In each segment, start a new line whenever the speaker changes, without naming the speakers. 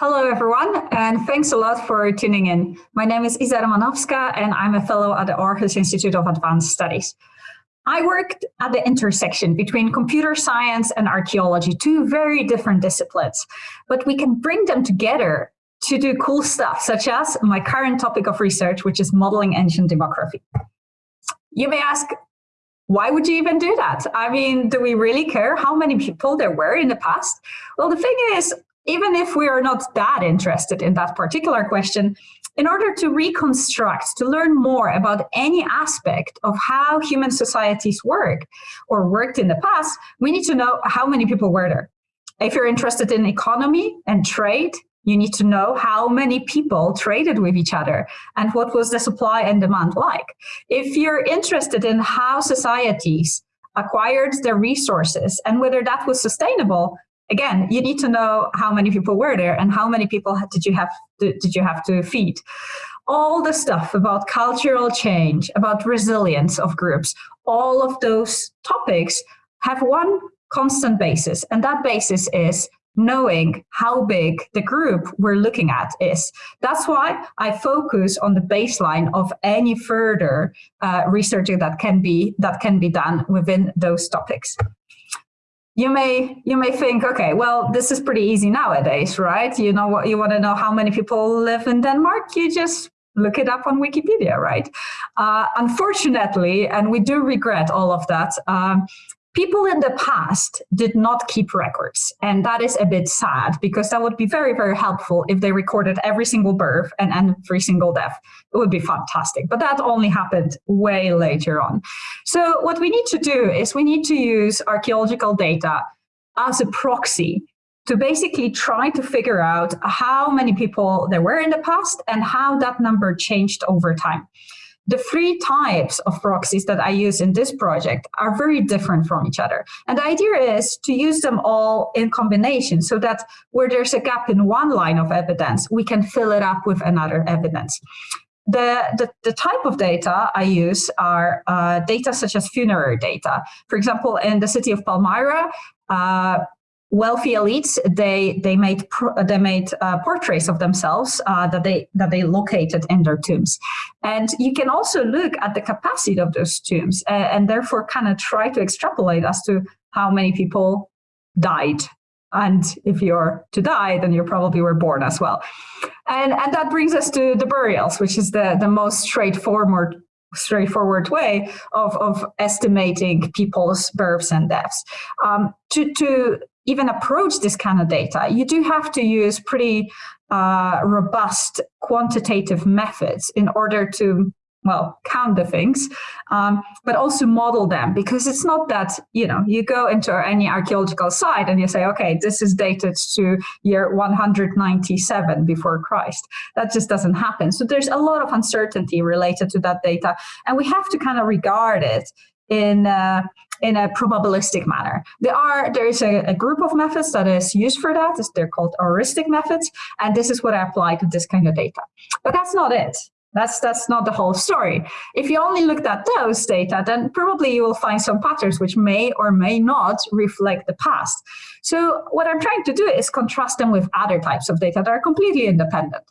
Hello, everyone, and thanks a lot for tuning in. My name is Iza Romanowska, and I'm a fellow at the Aarhus Institute of Advanced Studies. I worked at the intersection between computer science and archaeology, two very different disciplines, but we can bring them together to do cool stuff, such as my current topic of research, which is modeling ancient demography. You may ask, why would you even do that? I mean, do we really care how many people there were in the past? Well, the thing is, even if we are not that interested in that particular question, in order to reconstruct, to learn more about any aspect of how human societies work or worked in the past, we need to know how many people were there. If you're interested in economy and trade, you need to know how many people traded with each other and what was the supply and demand like. If you're interested in how societies acquired their resources and whether that was sustainable, again, you need to know how many people were there and how many people did you have to, did you have to feed. All the stuff about cultural change, about resilience of groups, all of those topics have one constant basis, and that basis is knowing how big the group we're looking at is. That's why I focus on the baseline of any further uh, researching that can be that can be done within those topics you may you may think, okay, well, this is pretty easy nowadays, right? You know what you want to know how many people live in Denmark? You just look it up on Wikipedia, right? Uh, unfortunately, and we do regret all of that, um, people in the past did not keep records. And that is a bit sad because that would be very, very helpful if they recorded every single birth and every single death. It would be fantastic. But that only happened way later on. So what we need to do is we need to use archaeological data as a proxy to basically try to figure out how many people there were in the past and how that number changed over time. The three types of proxies that I use in this project are very different from each other. And the idea is to use them all in combination so that where there's a gap in one line of evidence, we can fill it up with another evidence. The, the, the, type of data I use are uh, data such as funerary data. For example, in the city of Palmyra, uh, wealthy elites they they made they made uh, portraits of themselves uh, that they that they located in their tombs. And you can also look at the capacity of those tombs and therefore kind of try to extrapolate as to how many people died. And if you're to die then you probably were born as well. And and that brings us to the burials which is the the most straightforward straightforward way of, of estimating people's births and deaths. Um, to, to even approach this kind of data, you do have to use pretty uh, robust quantitative methods in order to well, count the things, um, but also model them because it's not that, you know, you go into any archaeological site and you say, okay, this is dated to year 197 before Christ. That just doesn't happen. So there's a lot of uncertainty related to that data. And we have to kind of regard it in uh, in a probabilistic manner. There are there is a, a, group of methods that is used for that. They're called aoristic methods, and this is what I apply to this kind of data. But that's not it. That's that's not the whole story. If you only looked at those data, then probably you will find some patterns which may or may not reflect the past. So what I'm trying to do is contrast them with other types of data that are completely independent.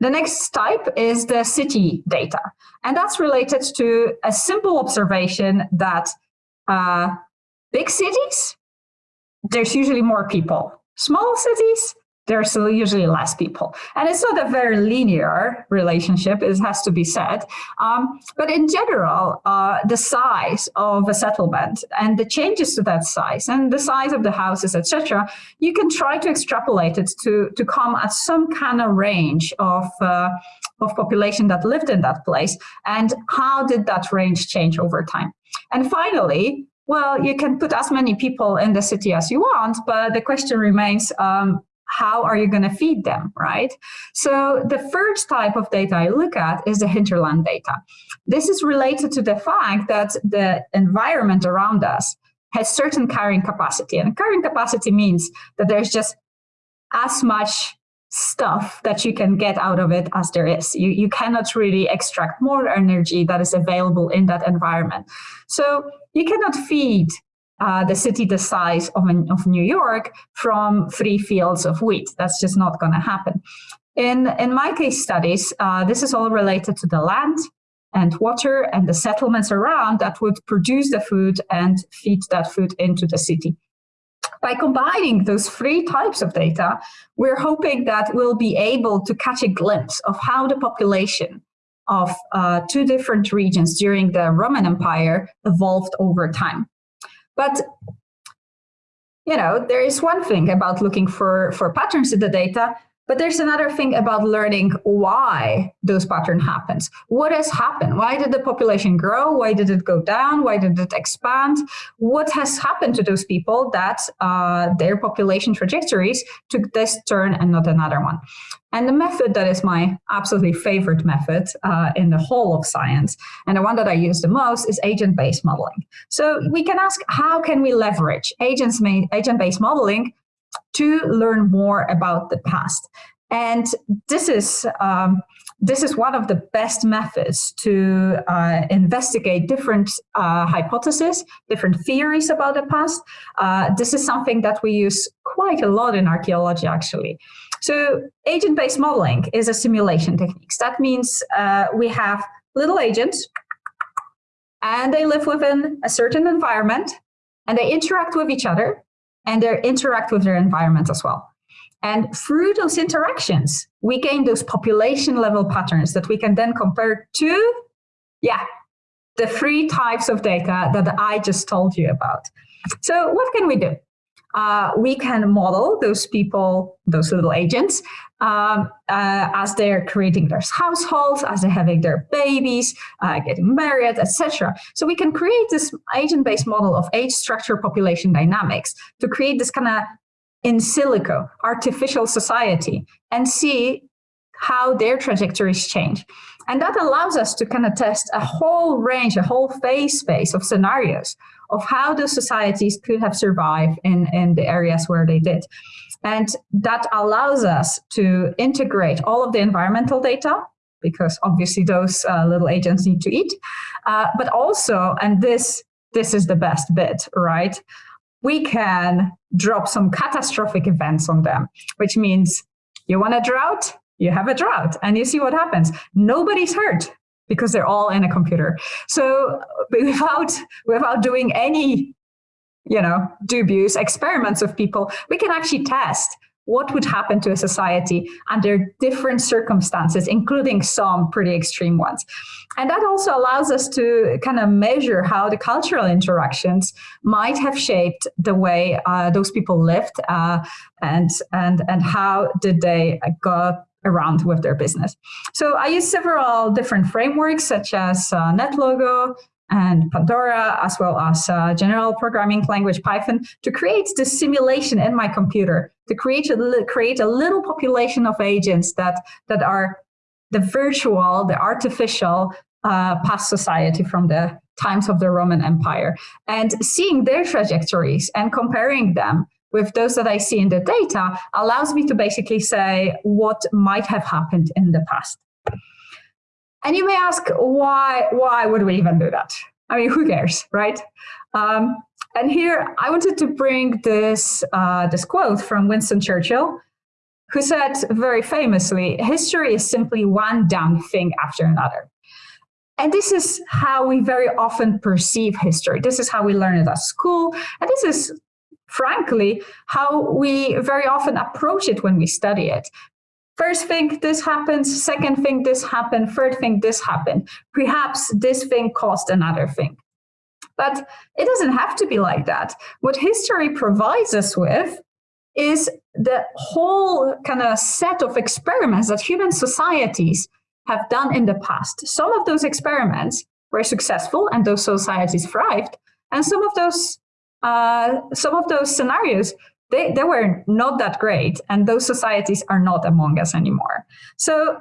The next type is the city data. And that's related to a simple observation that uh, big cities, there's usually more people. Small cities, there's usually less people. And it's not a very linear relationship, it has to be said. Um, but in general, uh, the size of a settlement and the changes to that size and the size of the houses, etc., you can try to extrapolate it to, to come at some kind of range of, uh, of population that lived in that place. And how did that range change over time? And finally, well, you can put as many people in the city as you want, but the question remains, um, how are you going to feed them, right? So the first type of data I look at is the hinterland data. This is related to the fact that the environment around us has certain carrying capacity. And carrying capacity means that there's just as much stuff that you can get out of it as there is. You, you cannot really extract more energy that is available in that environment. So you cannot feed uh, the city the size of, of New York from three fields of wheat. That's just not going to happen. In, in my case studies, uh, this is all related to the land and water and the settlements around that would produce the food and feed that food into the city. By combining those three types of data, we're hoping that we'll be able to catch a glimpse of how the population of uh, two different regions during the Roman Empire evolved over time. But you know, there is one thing about looking for, for patterns in the data, but there's another thing about learning why those pattern happens. What has happened? Why did the population grow? Why did it go down? Why did it expand? What has happened to those people that uh, their population trajectories took this turn and not another one? And the method that is my absolutely favorite method uh, in the whole of science, and the one that I use the most is agent-based modeling. So we can ask, how can we leverage agents? agent-based modeling to learn more about the past. And this is um, this is one of the best methods to uh, investigate different uh, hypotheses, different theories about the past. Uh, this is something that we use quite a lot in archaeology, actually. So agent-based modeling is a simulation technique. That means uh, we have little agents, and they live within a certain environment, and they interact with each other, and they interact with their environment as well. And through those interactions, we gain those population level patterns that we can then compare to, yeah, the three types of data that I just told you about. So what can we do? Uh, we can model those people, those little agents, um, uh, as they're creating their households, as they're having their babies, uh, getting married, etc. So we can create this agent-based model of age structure population dynamics to create this kind of in silico artificial society and see how their trajectories change. And that allows us to kind of test a whole range, a whole phase space of scenarios of how the societies could have survived in, in the areas where they did. And that allows us to integrate all of the environmental data because obviously those uh, little agents need to eat, uh, but also, and this, this is the best bit, right? We can drop some catastrophic events on them, which means you want a drought, you have a drought and you see what happens. Nobody's hurt because they're all in a computer. So without, without doing any, you know, dubious experiments of people, we can actually test what would happen to a society under different circumstances, including some pretty extreme ones. And that also allows us to kind of measure how the cultural interactions might have shaped the way uh, those people lived uh, and, and, and how did they go around with their business. So I use several different frameworks such as uh, NetLogo and Pandora, as well as uh, general programming language Python to create the simulation in my computer, to create a, create a little population of agents that, that are the virtual, the artificial uh, past society from the times of the Roman Empire and seeing their trajectories and comparing them with those that I see in the data allows me to basically say what might have happened in the past. And you may ask, why, why would we even do that? I mean, who cares, right? Um, and here I wanted to bring this, uh, this quote from Winston Churchill, who said very famously, history is simply one damn thing after another. And this is how we very often perceive history. This is how we learn it at school. And this is frankly, how we very often approach it when we study it. First thing, this happens. Second thing, this happened. Third thing, this happened. Perhaps this thing caused another thing. But it doesn't have to be like that. What history provides us with is the whole kind of set of experiments that human societies have done in the past. Some of those experiments were successful and those societies thrived, and some of those uh, some of those scenarios, they, they were not that great, and those societies are not among us anymore. So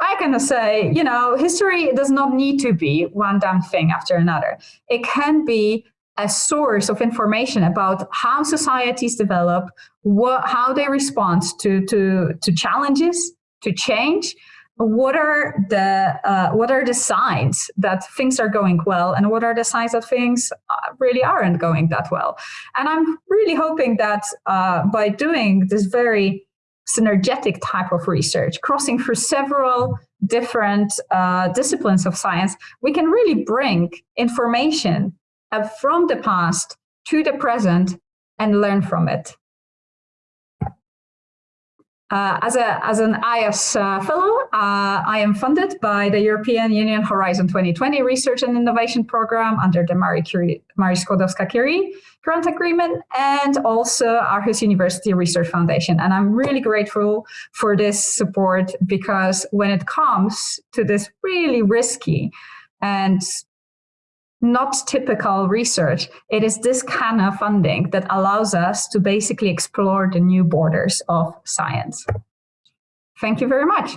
I kind of say, you know, history does not need to be one damn thing after another. It can be a source of information about how societies develop, what, how they respond to, to, to challenges, to change, what are the uh, what are the signs that things are going well and what are the signs that things uh, really aren't going that well? And i'm really hoping that uh, by doing this very synergetic type of research crossing through several different uh, disciplines of science we can really bring information uh, from the past to the present and learn from it uh, as, a, as an AIAS uh, fellow, uh, I am funded by the European Union Horizon 2020 Research and Innovation Program under the Marie, Curie, Marie Skłodowska-Curie grant agreement and also Aarhus University Research Foundation. And I'm really grateful for this support because when it comes to this really risky and not typical research. It is this kind of funding that allows us to basically explore the new borders of science. Thank you very much.